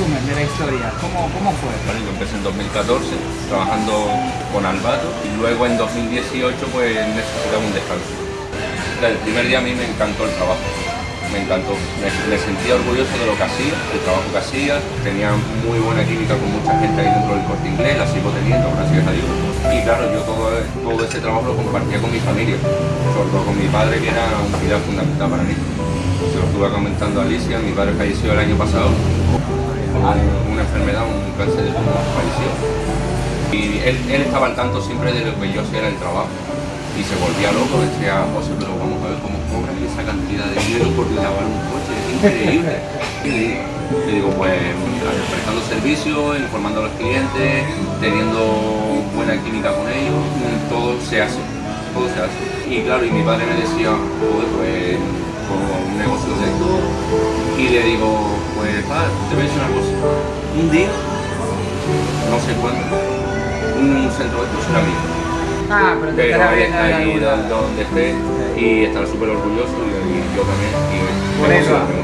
resumen de la historia, ¿cómo, cómo fue? Bueno, yo empecé en 2014 trabajando con Albato y luego en 2018 pues necesitaba un descanso. El primer día a mí me encantó el trabajo, me encantó, me, sentía orgulloso de lo que hacía, el trabajo que hacía, tenía muy buena química con mucha gente ahí dentro del corte inglés, la sigo teniendo, gracias a Dios. Y claro, yo todo, todo ese trabajo lo compartía con mi familia, sobre todo con mi padre que era un pilar fundamental para mí. Se lo estuve comentando a Alicia, mi padre falleció el año pasado, una enfermedad, un cáncer de pulmón, falleció. Y él, él estaba al tanto siempre de lo que yo hacía en el trabajo y se volvía loco, decía, José, pero vamos a ver cómo cobran esa cantidad de dinero por lavar un coche, increíble. Y le digo, pues prestando servicio, informando a los clientes, teniendo buena química con ellos, todo se hace, todo se hace. Y claro, y mi padre me decía, pues como un negocio de esto, y le digo, padre, te voy a decir una cosa, un día, no sé cuándo, un centro de estos será mío Ah, pero te bien ahí donde esté y estará súper orgulloso y, yo también. Y por eso.